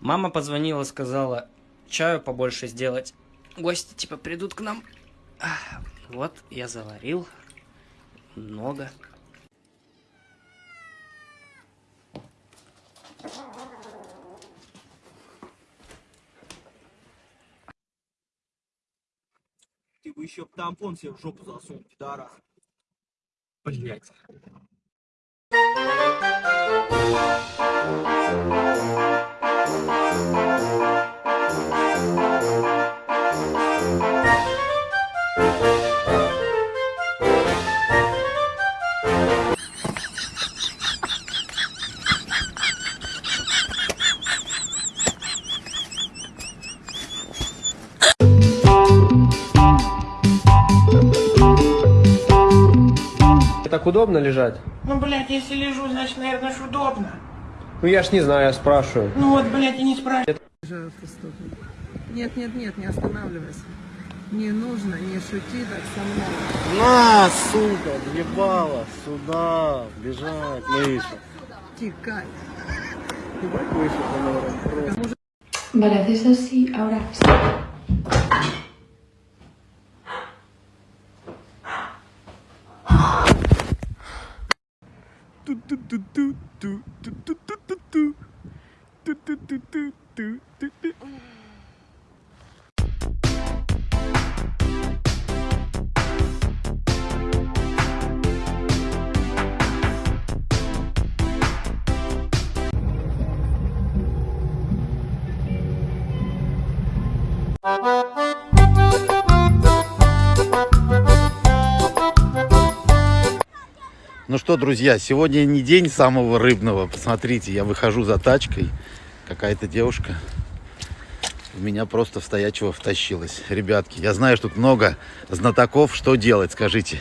Мама позвонила, сказала, чаю побольше сделать. Гости типа придут к нам. Вот, я заварил. Много. Ты бы еще тампон себе в жопу засунул, пидорас. Блять. Так удобно лежать? Ну, блядь, если лежу, значит, наверное, удобно. Ну я ж не знаю, я спрашиваю. Ну вот, блядь, и не спрашивай. Нет, нет, нет, не останавливайся. Не нужно, не шути так со мной. На, сука, въебала, сюда, бежать, мыша. Тикай. Ебать así, ahora sí. Что, друзья, сегодня не день самого рыбного. Посмотрите, я выхожу за тачкой. Какая-то девушка в меня просто в стоячего втащилась. Ребятки, я знаю, что тут много знатоков. Что делать, скажите?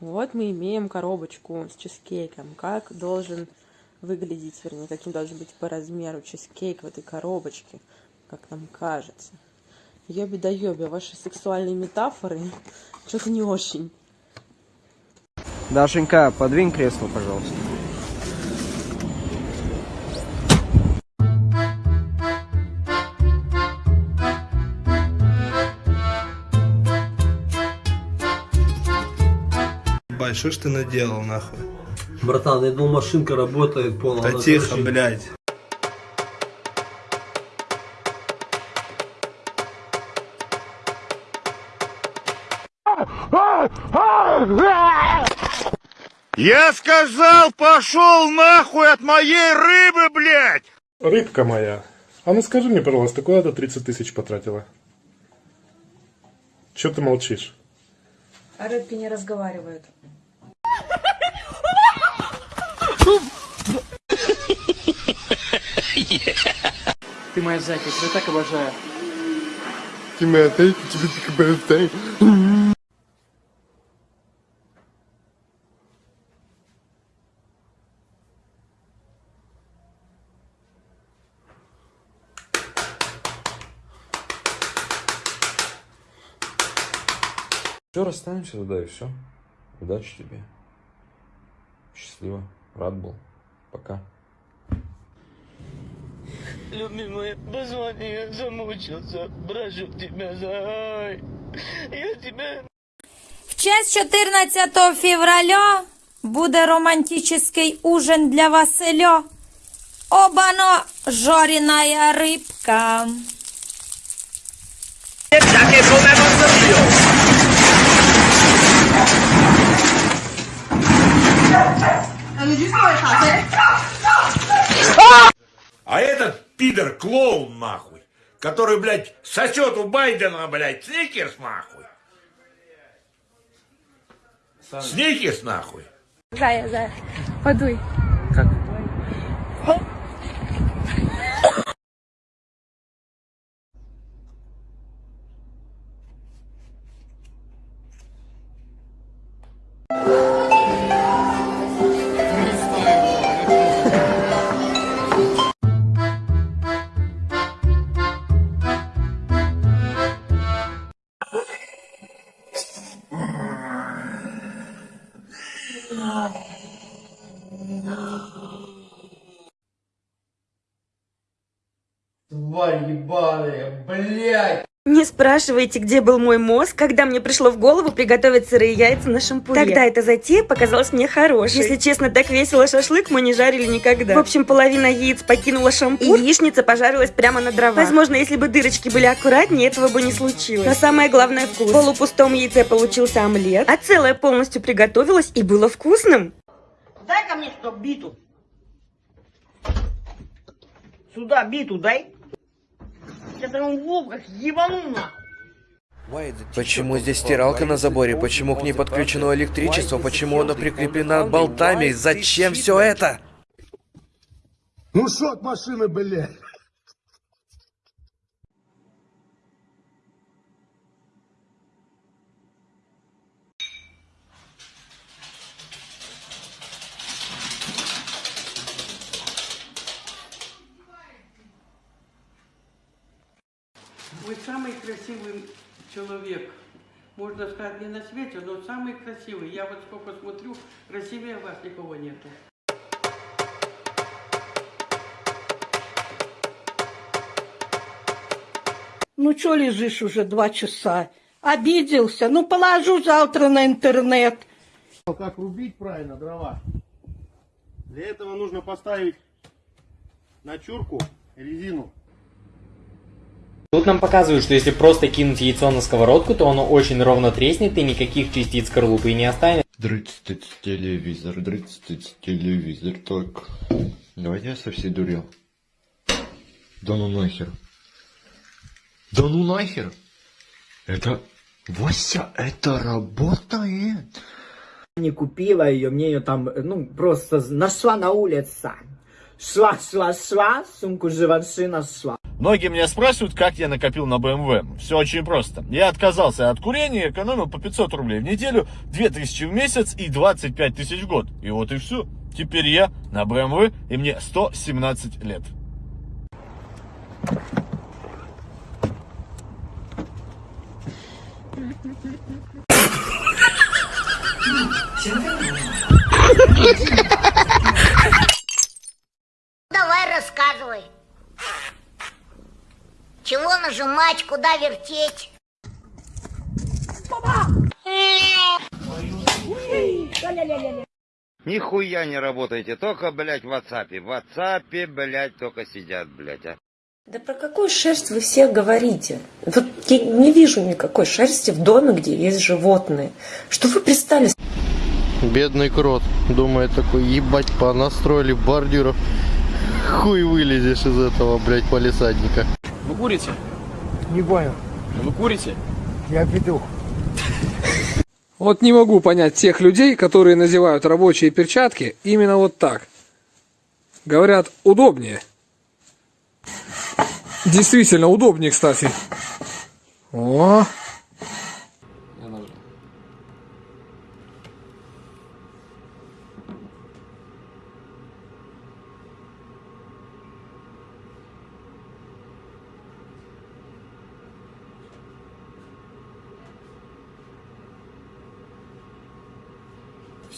Вот мы имеем коробочку с чизкейком. Как должен выглядеть, вернее, каким должен быть по размеру чизкейк в этой коробочке, как нам кажется. Ёби да ёби, ваши сексуальные метафоры что-то не очень. Дашенька, подвинь кресло, пожалуйста. Ебать, что ж ты наделал, нахуй? Братан, я думал, машинка работает полностью. Да тихо, блядь. Я сказал, пошел нахуй от моей рыбы, блядь! Рыбка моя, а ну скажи мне, пожалуйста, куда ты 30 тысяч потратила? Че ты молчишь? А рыбки не разговаривают. Ты моя зайка, я так обожаю. Ты моя тайка, тебе такая тайка. Все, расстанемся тогда и все. Удачи тебе. Счастливо. Рад был. Пока. Любимый, позвони, я замучился. Прошу тебя, зай. Я тебя... В честь 14 февраля буде романтический ужин для Василя. Обано жареная рыбка. А этот пидор клоун нахуй, который, блядь, сосет у Байдена, блядь, сникерс нахуй. Сникерс нахуй. Зая, зая, подуй. Тварь ебаная, блядь! Не спрашивайте, где был мой мозг, когда мне пришло в голову приготовить сырые яйца на шампуре. Тогда эта затея показалась мне хорошей. Если честно, так весело шашлык мы не жарили никогда. В общем, половина яиц покинула шампур, и яичница пожарилась прямо на дровах. Возможно, если бы дырочки были аккуратнее, этого бы не случилось. Но самое главное вкус. В полупустом яйце получился омлет, а целое полностью приготовилось и было вкусным. Дай ко мне что биту. Сюда биту дай. Я вам в лоб как ебану нахуй. Почему здесь стиралка на заборе? Почему к ней подключено электричество? Почему она прикреплена болтами? Зачем все это? Ну что от машины, блядь? Вы самый красивый человек. Можно сказать, не на свете, но самый красивый. Я вот сколько смотрю, красивее вас никого нету. Ну что лежишь уже два часа? Обиделся? Ну положу завтра на интернет. Как рубить правильно дрова? Для этого нужно поставить на чурку резину. Тут нам показывают, что если просто кинуть яйцо на сковородку, то оно очень ровно треснет и никаких частиц скорлупы не останется. Дрыц телевизор, дрыц телевизор, так. Давайте я со всей дурел. Да ну нахер. Да ну нахер. Это... Вася, это работает. Не купила ее, мне ее там, ну, просто нашла на улице. Шла, шла, шла, сумку Живанши нашла. Многие меня спрашивают, как я накопил на BMW. Все очень просто. Я отказался от курения, экономил по 500 рублей в неделю, 2000 в месяц и 25 тысяч в год. И вот и все. Теперь я на BMW и мне 117 лет. Давай нажимать, куда вертеть? Нихуя не работаете, только, блядь, в WhatsApp. В WhatsApp, блядь, только сидят, блядь, а. Да про какую шерсть вы все говорите? Вот я не вижу никакой шерсти в доме, где есть животные. Что вы пристали? Бедный крот. Думает такой, ебать, понастроили бордюров. Хуй вылезешь из этого, блядь, полисадника. Вы курите? Не понял. Вы курите? Я петух. Вот не могу понять тех людей, которые надевают рабочие перчатки именно вот так. Говорят, удобнее. Действительно, удобнее, кстати. О,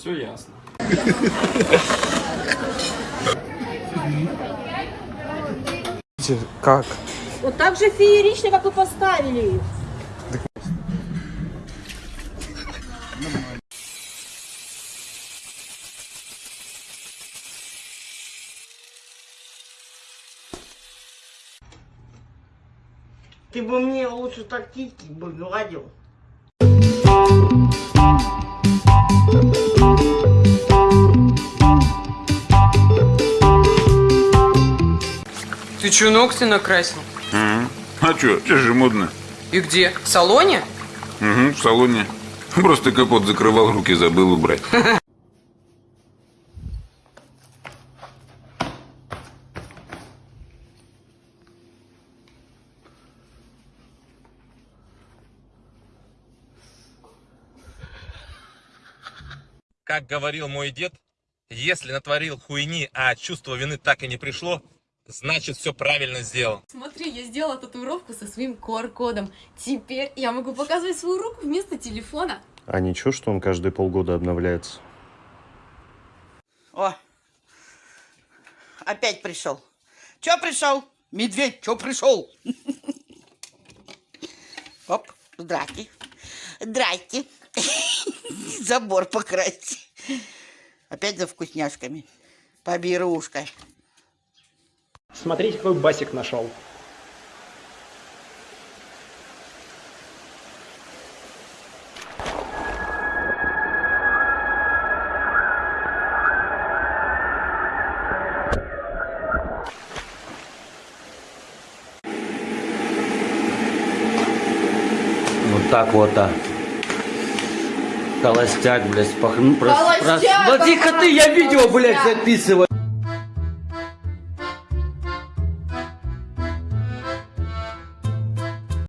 Все ясно. как? Вот так же феерично, как вы поставили их. Ты бы мне лучше тактики бы гладил. Ты чё, ногти накрасил? Ага. А чё, сейчас же модно. И где? В салоне? Угу, в салоне. Просто капот закрывал, руки забыл убрать. Как говорил мой дед, если натворил хуйни, а чувство вины так и не пришло, значит все правильно сделал. Смотри, я сделала татуировку со своим QR-кодом. Теперь я могу показывать свою руку вместо телефона. А ничего, что он каждые полгода обновляется? О, опять пришел. Че пришел? Медведь, что пришел? Оп, здрасте. Здрасте. Забор покрасьте. Опять за вкусняшками. Поберушка. Смотрите, какой басик нашел. Вот так вот, а. Холостяк, блядь, спахну. Холостяк, Ну тихо ты, я видео, блядь, записываю.